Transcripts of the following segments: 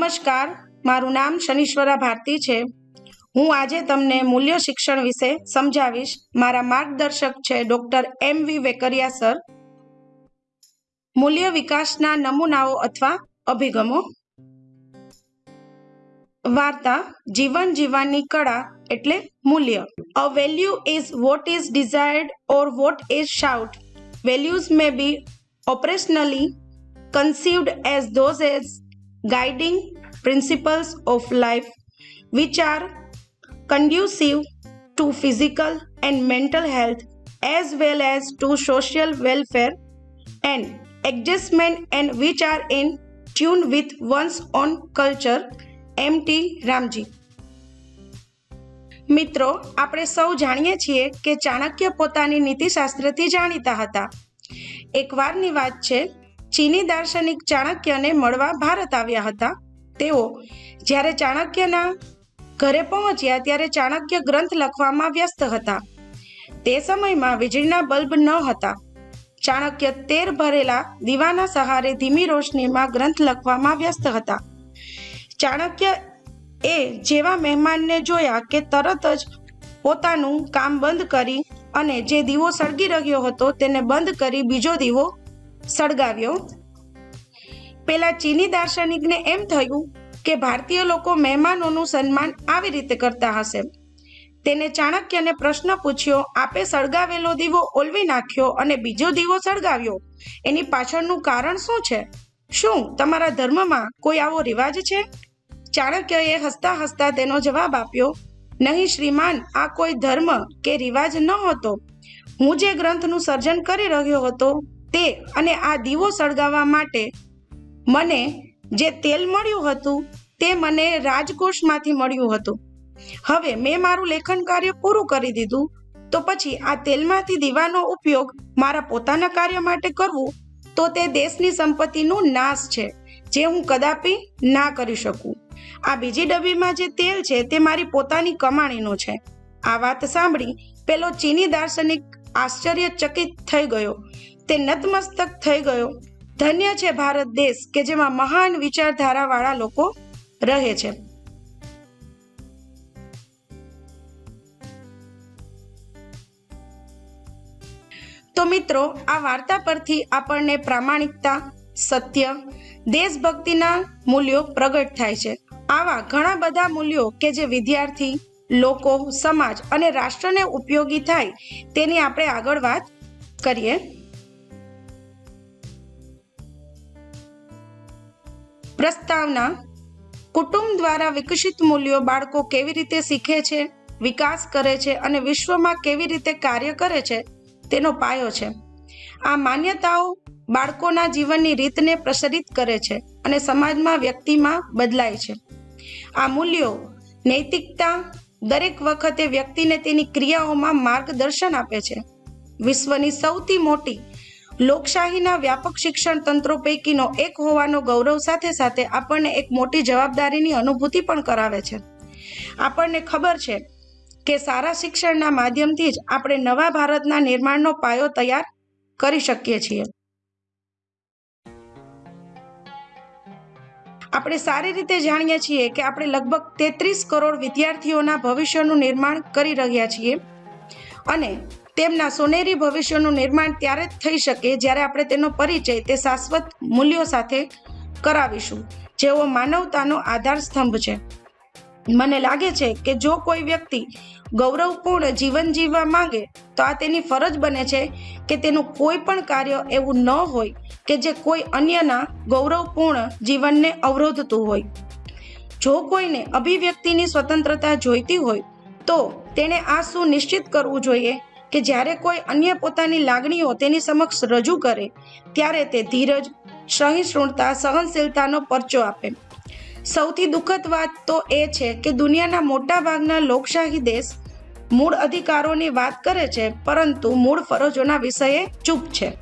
નમસ્કાર, મારું નામ શનીશ્વરા ભારતી છે. હું આજે તમને મૂલ્ય શિક્ષણ વિશે સમજાવીશ. મારા માર્ગદર્શક છે doctor M V Vekariya sir. મૂલ્ય વિકાસના નમૂનાઓ અથવા અભિગમો. વાર્તા, જીવન જીવવાની કળા એટલે મૂલ્ય. A value is what is desired or what is sought values may be operationally conceived as those as guiding principles of life which are conducive to physical and mental health as well as to social welfare and adjustment and which are in tune with one's own culture M T Ramji મિત્રો આપણે સૌ જાણીએ છીએ કે ચાણક્ય પોતાની નીતિશાસ્ત્રથી જાણીતા હતા એકવારની વાત છે ચીની દાર્શનિક ચાણક્યને મળવા ભારત આવ્યા હતા. તેઓ જ્યારે ચાણક્યના ઘરે પહોંચ્યા ત્યારે ચાણક્ય ગ્રંથ લખવામાં વ્યસ્ત હતા. તે સમયમાં વીજળીના બલ્બ ન હતા. ચાણક્ય તેર ભરેલા દીવાના સહારે ધીમી રોશનીમાં ગ્રંથ લખવામાં વ્યસ્ત હતા. ચાણક્ય એ જેવા મહેમાનને જોયા કે તરત જ પોતાનું કામ બંધ કરી અને જે દીવો સળગી રહ્યો હતો તેને બંધ કરી બીજો દીવો સળગાવ્યો. પેલા ચીની દાર્શનિકને એમ થયું કે ભારતીય લોકો મહેમાનોનું સન્માન આવી રીતે કરતા હશે. તેને ચાણક્યને પ્રશ્ન પૂછ્યો, આપે સળગાવેલો દીવો ઓલવી નાખ્યો અને બીજો દીવો સળગાવ્યો? એની પાછળનું કારણ શું છે? શું તમારા ધર્મમાં કોઈ આવો રિવાજ છે? ચાણક્યએ હસતા હસતા તેનો જવાબ આપ્યો, નહીં શ્રીમાન, આ કોઈ ધર્મ કે રિવાજ ન હતો હું જે ગ્રંથનું સર્જન કરી રહ્યો હતો તે અને આ દીવો સળગાવવા માટે મને જે તેલ મળ્યું હતું, તે મને રાજકોષમાંથી મળ્યું હતું. હવે મેં મારું લેખન કાર્ય પૂરું કરી દીધું, તો પછી આ તેલમાંથી દીવાનો ઉપયોગ મારા પોતાના કાર્ય માટે કરવું, તો તે દેશની સંપત્તિનું નાશ છે, જે હું કદાપી ના કરી શકું. આ બીજી ડબ્બીમાં જે તેલ છે, તે મારી પોતાની કમાણીનો છે. આ વાત સાંભળી પેલો ચીની દાર્શનિક આશ્ચર્યચકિત થઈ ગયો. તે નતમસ્તક થઈ ગયો. ધન્ય છે ભારત દેશ કે જેમાં મહાન વિચારધારાવાળા લોકો રહે છે. તો મિત્રો, આ વાર્તા પરથી આપણને પ્રામાણિકતા, સત્ય, દેશભક્તિના મૂલ્યો પ્રગટ થાય છે. આવા ઘણા બધા મૂલ્યો કે જે વિદ્યાર્થી, લોકો, સમાજ અને રાષ્ટ્રને ઉપયોગી થાય તેની આપણે આગળ વાત કરીએ. પ્રસ્તાવના, કુટુંબ દ્વારા વિકસિત મૂલ્યો બાળકો કેવી રીતે શીખે છે, વિકાસ કરે છે અને વિશ્વમાં કેવી રીતે કાર્ય કરે છે, તેનો પાયો છે. આ માન્યતાઓ બાળકોના જીવનની રીતને પ્રસરિત કરે છે અને સમાજમાં વ્યક્તિમાં બદલાય છે. આ મૂલ્યો નૈતિકતા દરેક વખતે વ્યક્તિને તેની ક્રિયાઓમાં માર્ગદર્શન આપે છે. વિશ્વની સૌથી મોટી લોકશાહીના વ્યાપક શિક્ષણ તંત્રો પૈકીનો એક હોવાનો ગૌરવ સાથે સાથે આપણને એક મોટી જવાબદારીની અનુભૂતિ પણ કરાવે છે. આપણને ખબર છે કે સારા શિક્ષણના માધ્યમથી જ આપણે નવા ભારતના નિર્માણનો પાયો તૈયાર કરી શકીએ છીએ. આપણે સારી રીતે જાણીએ છીએ કે આપણે લગભગ તેત્રીસ કરોડ વિદ્યાર્થીઓના ભવિષ્યનું નિર્માણ કરી રહ્યા છીએ અને તેમના સોનેરી ભવિષ્યનું નિર્માણ ત્યારે જ થઈ શકે જ્યારે આપણે તેનો પરિચય તે શાશ્વત મૂલ્યો સાથે કરાવીશું. જેઓ માનવતાનો આધાર સ્તંભ છે. મને લાગે છે કે જો કોઈ વ્યક્તિ ગૌરવપૂર્ણ જીવન જીવવા માંગે, તો આ તેની ફરજ બને છે કે તેનું કોઈ પણ કાર્ય એવું ન હોય કે જે કોઈ અન્યના ગૌરવપૂર્ણ જીવનને અવરોધતું હોય. જો કોઈને અભિવ્યક્તિની સ્વતંત્રતા જોઈતી હોય, તો તેણે આ સુનિશ્ચિત કરવું જોઈએ કે જ્યારે કોઈ અન્ય પોતાની લાગણીઓ તેની સમક્ષ રજૂ કરે, ત્યારે તે ધીરજ, સહિષ્ણુતા, સહનશીલતાનો પરચો આપે. સૌથી દુઃખદ વાત તો એ છે કે દુનિયાના મોટા ભાગના લોકશાહી દેશ મૂળ અધિકારોની વાત કરે છે, પરંતુ મૂળ ફરજોના વિષયે ચૂપ છે.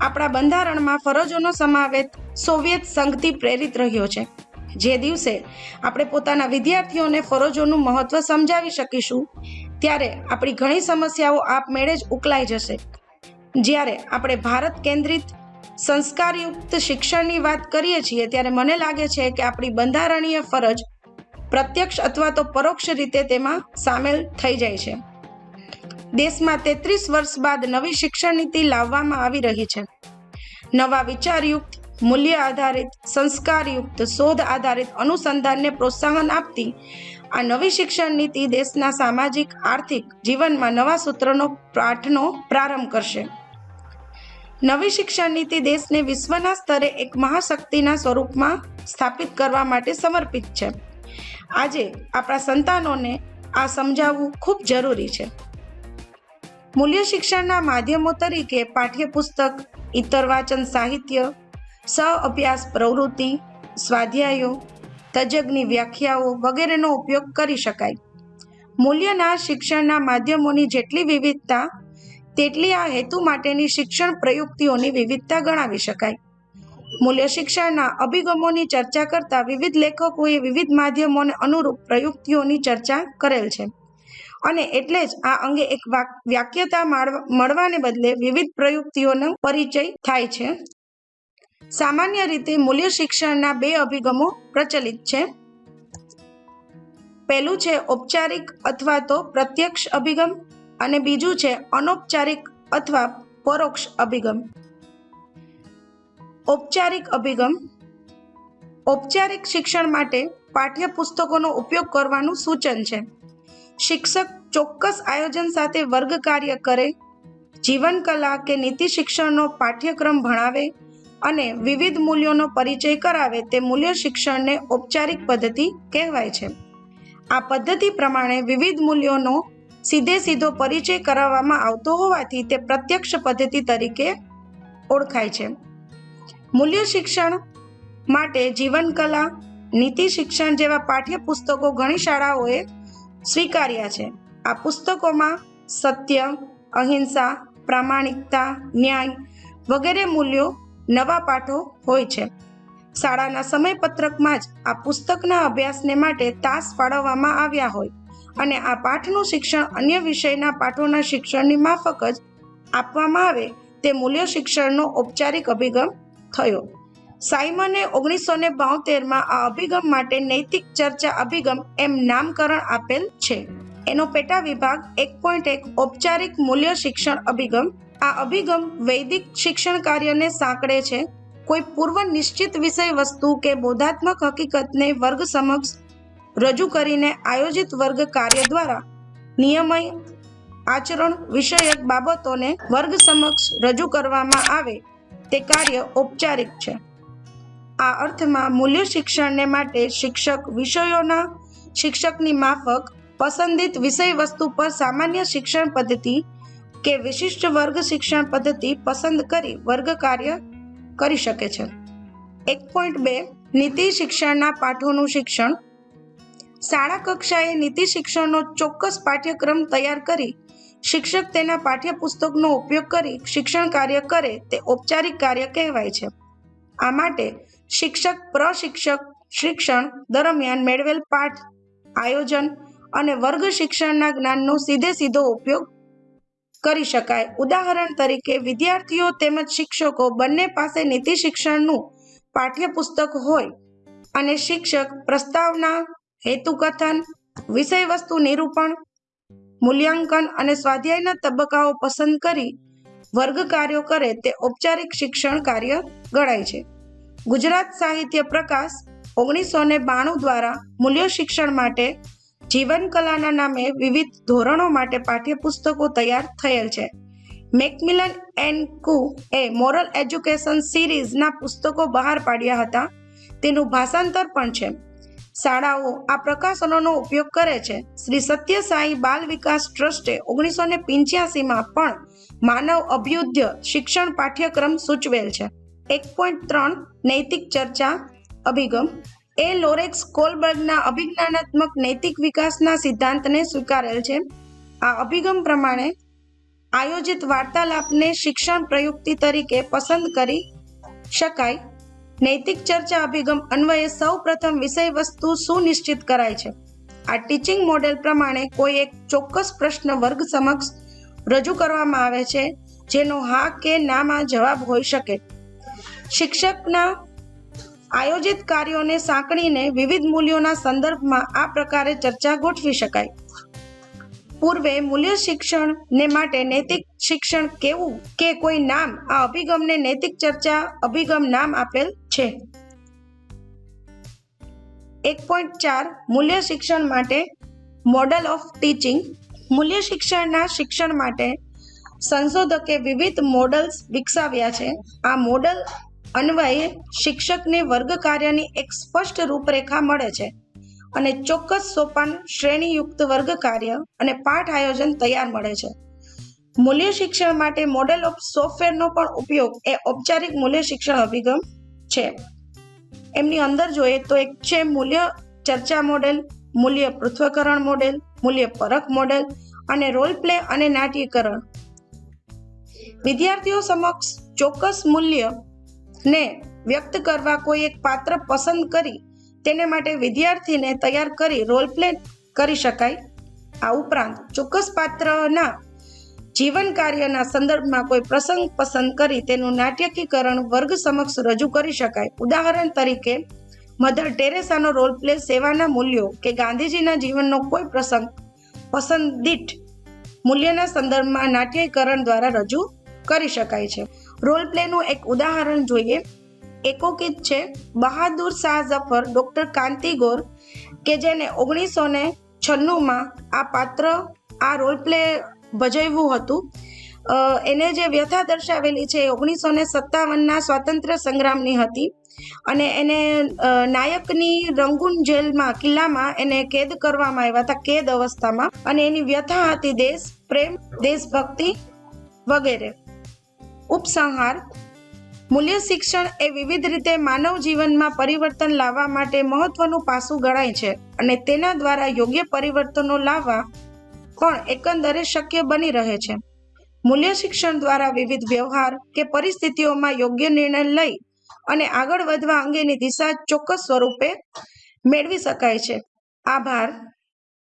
આપણા બંધારણમાં ફરજોનો સમાવેશ સોવિયત સંઘથી પ્રેરિત રહ્યો છે. જે દિવસે આપણે પોતાના વિદ્યાર્થીઓને ફરજોનું મહત્વ સમજાવી શકીશું ત્યારે આપણી ઘણી સમસ્યાઓ આપમેળે જ ઉકલાઈ જશે. જ્યારે આપણે ભારત કેન્દ્રિત સંસ્કારયુક્ત શિક્ષણની વાત કરીએ છીએ, ત્યારે મને લાગે છે કે આપણી બંધારણીય ફરજ પ્રત્યક્ષ અથવા તો પરોક્ષ રીતે તેમાં સામેલ થઈ જાય છે. દેશમાં તેત્રીસ વર્ષ બાદ નવી શિક્ષણ નીતિ લાવવામાં આવી રહી છે. નવા વિચારયુક્ત મૂલ્ય આધારિત, સંસ્કારયુક્ત, શોધ આધારિત અનુસંધાનને પ્રોત્સાહન આપતી આ નવી શિક્ષણ નીતિ દેશના સામાજિક, આર્થિક જીવનમાં નવા સૂત્રનો પાઠનો પ્રારંભ કરશે. નવી શિક્ષણ નીતિ દેશને વિશ્વના સ્તરે એક મહાશક્તિના સ્વરૂપમાં સ્થાપિત કરવા માટે સમર્પિત છે. આજે આપણા સંતાનોને આ સમજાવવું ખૂબ જરૂરી છે. મૂલ્ય શિક્ષણના માધ્યમો તરીકે પાઠ્યપુસ્તક, ઇતર વાચન સાહિત્ય સહ અભ્યાસ, પ્રવૃત્તિ, સ્વાધ્યાયો, તજજ્ઞની વ્યાખ્યાઓ વગેરેનો ઉપયોગ કરી શકાય. મૂલ્યના શિક્ષણના માધ્યમોની જેટલી વિવિધતા, તેટલી આ હેતુ માટેની શિક્ષણ પ્રયુક્તિઓની વિવિધતા ગણાવી શકાય. મૂલ્ય શિક્ષણના અભિગમોની ચર્ચા કરતા વિવિધ લેખકોએ વિવિધ માધ્યમોને અનુરૂપ પ્રયુક્તિઓની ચર્ચા કરેલ છે. અને એટલે જ આ અંગે એક વાક્યતા મળવાને બદલે વિવિધ પ્રયુક્તિઓનો પરિચય થાય છે. સામાન્ય રીતે મૂલ્ય શિક્ષણના બે અભિગમો પ્રચલિત છે. પહેલું છે ઔપચારિક અથવા તો પ્રત્યક્ષ અભિગમ અને બીજું છે અનૌપચારિક અથવા પરોક્ષ અભિગમ. ઔપચારિક અભિગમ. ઔપચારિક શિક્ષણ માટે પાઠ્યપુસ્તકોનો ઉપયોગ કરવાનું સૂચન છે. શિક્ષક ચોક્કસ આયોજન સાથે વર્ગ કાર્ય કરે, જીવન કલા કે નીતિ શિક્ષણનો પાઠ્યક્રમ ભણાવે અને વિવિધ મૂલ્યોનો પરિચય કરાવે તે મૂલ્ય શિક્ષણને ઔપચારિક પદ્ધતિ કહેવાય છે. આ પદ્ધતિ પ્રમાણે વિવિધ મૂલ્યોનો સીધે સીધો પરિચય કરાવવામાં આવતો હોવાથી તે પ્રત્યક્ષ પદ્ધતિ તરીકે ઓળખાય છે. મૂલ્ય શિક્ષણ માટે જીવનકલા નીતિ શિક્ષણ જેવા પાઠ્યપુસ્તકો ઘણી શાળાઓએ સ્વીકાર્યા છે. આ પુસ્તકોમાં સત્ય, અહિંસા, પ્રામાણિકતા, ન્યાય વગેરે મૂલ્યો નવા પાઠો હોય છે. શાળાના સમયપત્રકમાં જ આ પુસ્તકના અભ્યાસને માટે તાસ ફાળવવામાં આવ્યા હોય અને આ પાઠનું શિક્ષણ અન્ય વિષયના પાઠોના શિક્ષણની માફક જ આપવામાં આવે તે મૂલ્ય શિક્ષણનો ઔપચારિક અભિગમ થયો. સાયમને ઓગણીસો ને બોતેરમાં આ અભિગમ માટે નૈતિક ચર્ચા અભિગમ એમ નામકરણ આપેલ છે. એનો પેટા વિભાગ એક પોઈન્ટ એક ઔપચારિક મૂલ્ય શિક્ષણ અભિગમ આ અભિગમ વૈદિક શિક્ષણ કાર્યને સાંકળે છે. કોઈ પૂર્વ નિશ્ચિત વિષય વસ્તુ કે બોધાત્મક હકીકતને વર્ગ સમક્ષ રજૂ કરીને આયોજિત વર્ગ કાર્ય દ્વારા નિયમય આચરણ વિષયક બાબતોને વર્ગ સમક્ષ રજૂ કરવામાં આવે તે કાર્ય ઔપચારિક છે. આ અર્થમાં મૂલ્ય શિક્ષણને માટે શિક્ષક વિષયોના શિક્ષકની માફક પસંદિત વિષય વસ્તુ પર સામાન્ય શિક્ષણ પદ્ધતિ કે વિશિષ્ટ વર્ગ શિક્ષણ પદ્ધતિ પસંદ કરી વર્ગ કાર્ય કરી શકે છે. એક પોઈન્ટ બે, નીતિ શિક્ષણના પાઠોનું શિક્ષણ. શાળા કક્ષાએ નીતિ શિક્ષણનો ચોક્કસ પાઠ્યક્રમ તૈયાર કરી શિક્ષક તેના પાઠ્યપુસ્તકનો ઉપયોગ કરી શિક્ષણ કાર્ય કરે તે ઔપચારિક કાર્ય કહેવાય છે. આ માટે શિક્ષક, પ્રશિક્ષક શિક્ષણ દરમિયાન મેળવેલ પાઠ, આયોજન અને વર્ગ શિક્ષણના જ્ઞાનનો સીધે સીધો ઉપયોગ કરી શકાય. ઉદાહરણ તરીકે, વિદ્યાર્થીઓ તેમજ શિક્ષકો બંને પાસે નીતિ શિક્ષણનું પાઠ્યપુસ્તક હોય અને શિક્ષક પ્રસ્તાવના, હેતુકથન, વિષયવસ્તુ નિરૂપણ, મૂલ્યાંકન અને સ્વાધ્યાયના તબક્કાઓ પસંદ કરી વર્ગ કાર્યો કરે તે ઔપચારિક શિક્ષણ કાર્ય ગણાય છે. ગુજરાત સાહિત્ય પ્રકાશ ઓગણીસો ને બાણું દ્વારા મૂલ્ય શિક્ષણ માટે જીવન કલાના નામે વિવિધ ધોરણો માટે પાઠ્યપુસ્તકો તૈયાર થયેલ છે. મેકમિલન એન્ડ કુ એ મોરલ એજ્યુકેશન સિરીઝના પુસ્તકો બહાર પાડ્યા હતા. તેનું ભાષાંતર પણ છે. શાળાઓ આ પ્રકાશનોનો ઉપયોગ કરે છે. શ્રી સત્ય સાંઈ બાલ વિકાસ ટ્રસ્ટે ઓગણીસો ને પિંચ્યાસીમાં પણ માનવ અભ્યુદ્ધ શિક્ષણ પાઠ્યક્રમ સૂચવેલ છે. એક પોઈન્ટ ત્રણ નૈતિક ચર્ચા અભિગમ એ લોરેક્સ કોલબર્ગના અભિજ્ઞાનાત્મક નૈતિક વિકાસના સિદ્ધાંતને સ્વીકારેલ છે. આ અભિગમ પ્રમાણે આયોજિત વાર્તાલાપને શિક્ષણ પ્રયુક્તિ તરીકે પસંદ કરી શકાય. નૈતિક ચર્ચા અભિગમ અન્વયે સૌ પ્રથમ વિષય વસ્તુ સુનિશ્ચિત કરાય છે. આ ટીચિંગ મોડેલ પ્રમાણે કોઈ એક ચોક્કસ પ્રશ્ન વર્ગ સમક્ષ રજૂ કરવામાં આવે છે, જેનો હા કે નામાં જવાબ હોઈ શકે. શિક્ષકના આયોજિત કાર્યોને સાંકળીને વિવિધ મૂલ્યોના સંદર્ભમાં આ પ્રકારે ચર્ચા ગોઠવી શકાય. પૂર્વે મૂલ્ય શિક્ષણને માટે નૈતિક શિક્ષણ કેવું કે કોઈ નામ આ અભિગમને નૈતિક ચર્ચા અભિગમ નામ આપેલ છે? એક પોઈન્ટ ચાર, મૂલ્ય શિક્ષણ માટે મોડલ ઓફ ટીચિંગ. મૂલ્ય શિક્ષણના શિક્ષણ માટે સંશોધકે વિવિધ મોડલ્સ વિકસાવ્યા છે. આ મોડલ અન્વયે શિક્ષકને વર્ગ કાર્યની એક સ્પષ્ટ રૂપરેખા મળે છે અને ચોક્કસ સોપાન શ્રેણીયુક્ત વર્ગ કાર્ય અને પાઠ આયોજન તૈયાર મળે છે. મૂલ્ય શિક્ષણ માટે મોડેલ ઓફ સોફ્ટવેરનો પણ ઉપયોગ એ ઔપચારિક મૂલ્ય શિક્ષણ અભિગમ છે. એમની અંદર જોઈએ તો એક છે મૂલ્ય ચર્ચા મોડેલ મૂલ્ય પૃથ્વકરણ મોડેલ મૂલ્ય પરખ મોડેલ અને રોલ પ્લે અને નાટ્યકરણ. વિદ્યાર્થીઓ સમક્ષ ચોક્કસ મૂલ્ય ને વ્યક્ત કરવા કોઈ એક પાત્ર પસંદ કરી તેને માટે વિદ્યાર્થીને તૈયાર કરી રોલ પ્લે કરી શકાય. આ ઉપરાંત ચોક્કસ પાત્રના જીવન કાર્યના સંદર્ભમાં કોઈ પ્રસંગ પસંદ કરી તેનું નાટ્યકીકરણ વર્ગ સમક્ષ રજૂ કરી શકાય. ઉદાહરણ તરીકે, મધર ટેરેસાનો રોલ પ્લે સેવાના મૂલ્યો કે ગાંધીજીના જીવનનો કોઈ પ્રસંગ પસંદીત મૂલ્યના સંદર્ભમાં નાટ્યકરણ દ્વારા રજૂ કરી શકાય છે. રોલ પ્લેનું એક ઉદાહરણ જોઈએ. એકોકિત છે, બહાદુર શાહ ઝફર ડોક્ટર કાંતિ ગોર, કે જેને ઓગણીસો ને છન્નુંમાં આ પાત્ર, આ રોલ પ્લે ભજવ્યું હતું. એને જે વ્યથા દર્શાવેલી છે એ ઓગણીસો ને સત્તાવનના સ્વાતંત્ર્ય સંગ્રામની હતી. અને એને નાયકની રંગૂન જેલમાં, કિલ્લામાં એને કેદ કરવામાં આવ્યા હતા, કેદ અવસ્થામાં. અને એની વ્યથા હતી દેશ, પ્રેમ, દેશભક્તિ વગેરે. ઉપસંહાર. મૂલ્ય શિક્ષણ એ વિવિધ રીતે માનવ જીવનમાં પરિવર્તન લાવવા માટે મહત્વનું પાસું ગણાય છે અને તેના દ્વારા યોગ્ય પરિવર્તનો લાવવા પણ એકંદરે શક્ય બની રહે છે. મૂલ્ય શિક્ષણ દ્વારા વિવિધ વ્યવહાર કે પરિસ્થિતિઓમાં યોગ્ય નિર્ણય લઈ અને આગળ વધવા અંગેની દિશા ચોક્કસ સ્વરૂપે મેળવી શકાય છે. આભાર.